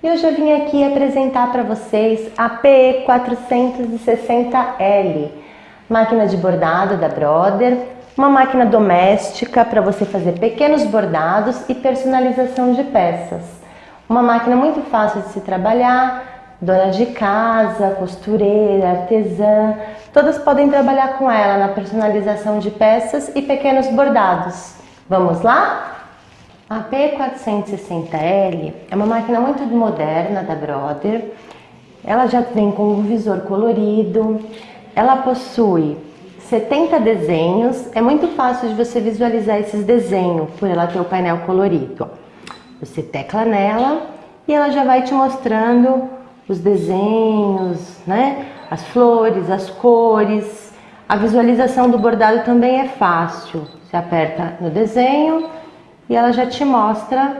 E hoje eu vim aqui apresentar para vocês a PE460L, máquina de bordado da Brother, uma máquina doméstica para você fazer pequenos bordados e personalização de peças. Uma máquina muito fácil de se trabalhar, dona de casa, costureira, artesã, todas podem trabalhar com ela na personalização de peças e pequenos bordados. Vamos lá? A P460L é uma máquina muito moderna da Brother. Ela já vem com um visor colorido. Ela possui 70 desenhos. É muito fácil de você visualizar esses desenhos por ela ter o painel colorido. Você tecla nela e ela já vai te mostrando os desenhos, né? As flores, as cores. A visualização do bordado também é fácil. Você aperta no desenho e ela já te mostra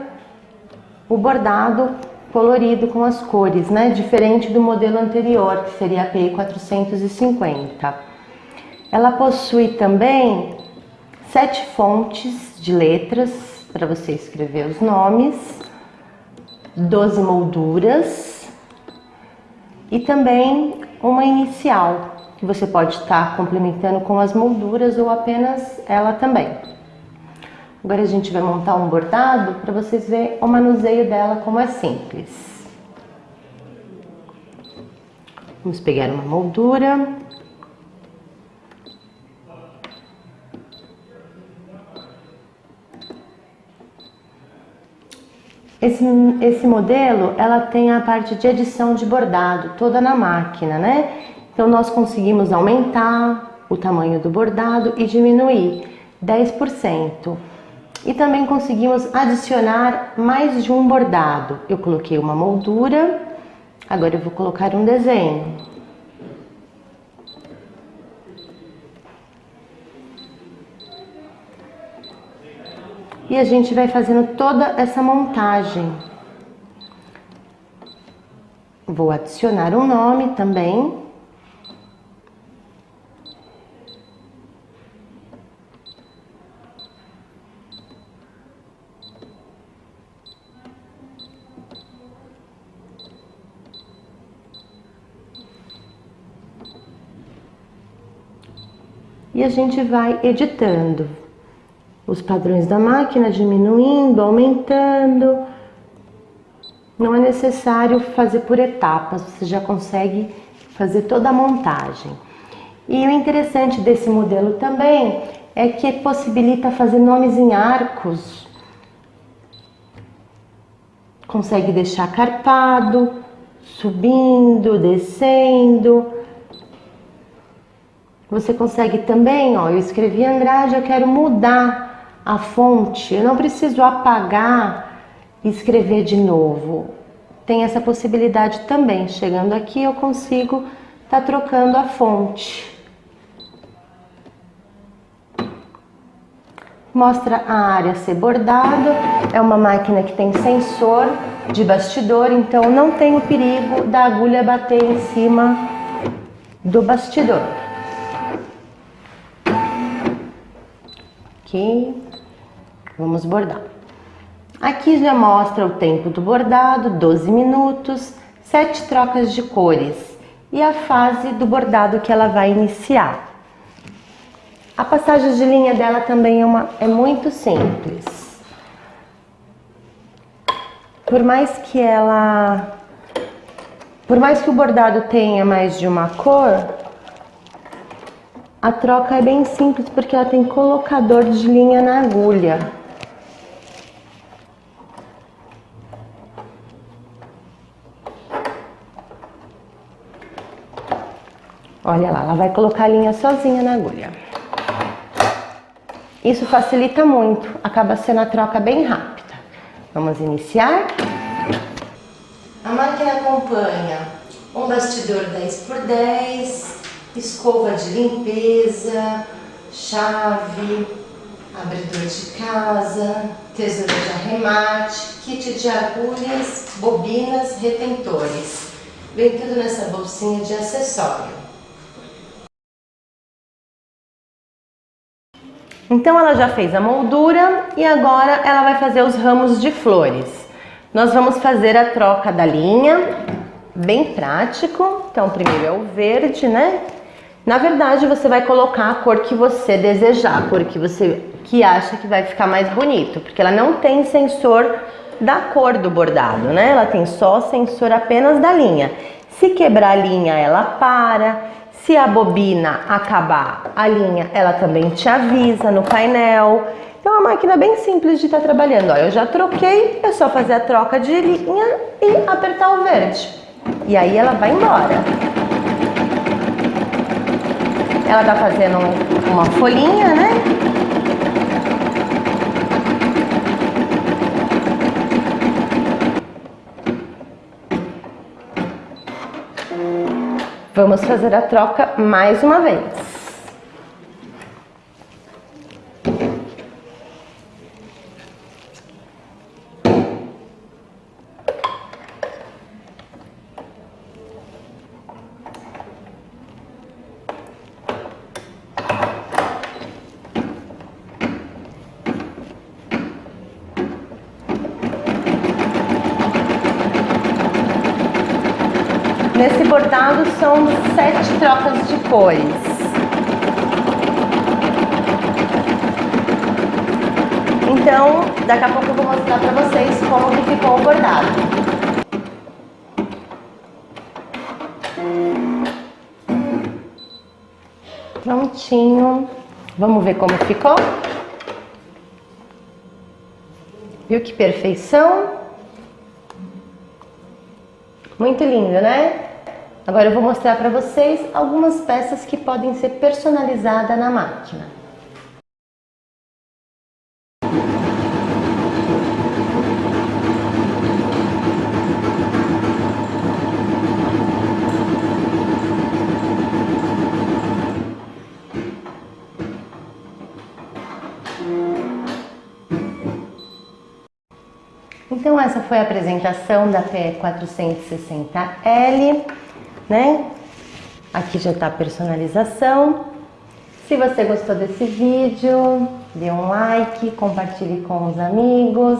o bordado colorido com as cores, né? Diferente do modelo anterior, que seria a PI 450. Ela possui também sete fontes de letras para você escrever os nomes, 12 molduras e também uma inicial, que você pode estar complementando com as molduras ou apenas ela também. Agora a gente vai montar um bordado para vocês verem o manuseio dela como é simples. Vamos pegar uma moldura. Esse, esse modelo, ela tem a parte de edição de bordado, toda na máquina, né? Então nós conseguimos aumentar o tamanho do bordado e diminuir 10%. E também conseguimos adicionar mais de um bordado. Eu coloquei uma moldura, agora eu vou colocar um desenho. E a gente vai fazendo toda essa montagem. Vou adicionar um nome também. E a gente vai editando os padrões da máquina, diminuindo, aumentando. Não é necessário fazer por etapas, você já consegue fazer toda a montagem. E o interessante desse modelo também é que possibilita fazer nomes em arcos. Consegue deixar carpado, subindo, descendo você consegue também, ó, eu escrevi Andrade, eu quero mudar a fonte, eu não preciso apagar e escrever de novo. Tem essa possibilidade também. Chegando aqui eu consigo estar tá trocando a fonte. Mostra a área ser bordado, é uma máquina que tem sensor de bastidor, então não tem o perigo da agulha bater em cima do bastidor. Aqui, vamos bordar. Aqui já mostra o tempo do bordado, 12 minutos, 7 trocas de cores e a fase do bordado que ela vai iniciar. A passagem de linha dela também é, uma, é muito simples. Por mais que ela... Por mais que o bordado tenha mais de uma cor, a troca é bem simples porque ela tem colocador de linha na agulha. Olha lá, ela vai colocar a linha sozinha na agulha. Isso facilita muito, acaba sendo a troca bem rápida. Vamos iniciar. A máquina acompanha um bastidor 10 por 10, escova de limpeza, chave, abridor de casa, tesoura de arremate, kit de agulhas, bobinas, retentores. Vem tudo nessa bolsinha de acessório. Então ela já fez a moldura e agora ela vai fazer os ramos de flores. Nós vamos fazer a troca da linha, bem prático. Então, primeiro é o verde, né? Na verdade, você vai colocar a cor que você desejar, a cor que você que acha que vai ficar mais bonito, porque ela não tem sensor da cor do bordado, né? Ela tem só sensor apenas da linha. Se quebrar a linha, ela para. Se a bobina acabar a linha, ela também te avisa no painel. Então, é uma máquina bem simples de estar tá trabalhando. Ó, eu já troquei, é só fazer a troca de linha e apertar o verde. E aí ela vai embora. Ela tá fazendo uma folhinha, né? Vamos fazer a troca mais uma vez. Nesse bordado são sete trocas de cores. Então, daqui a pouco eu vou mostrar para vocês como que ficou o bordado. Prontinho. Vamos ver como ficou? Viu que perfeição? Muito lindo, né? Agora eu vou mostrar para vocês algumas peças que podem ser personalizadas na máquina. Então essa foi a apresentação da PE 460L né? Aqui já está a personalização. Se você gostou desse vídeo, dê um like, compartilhe com os amigos.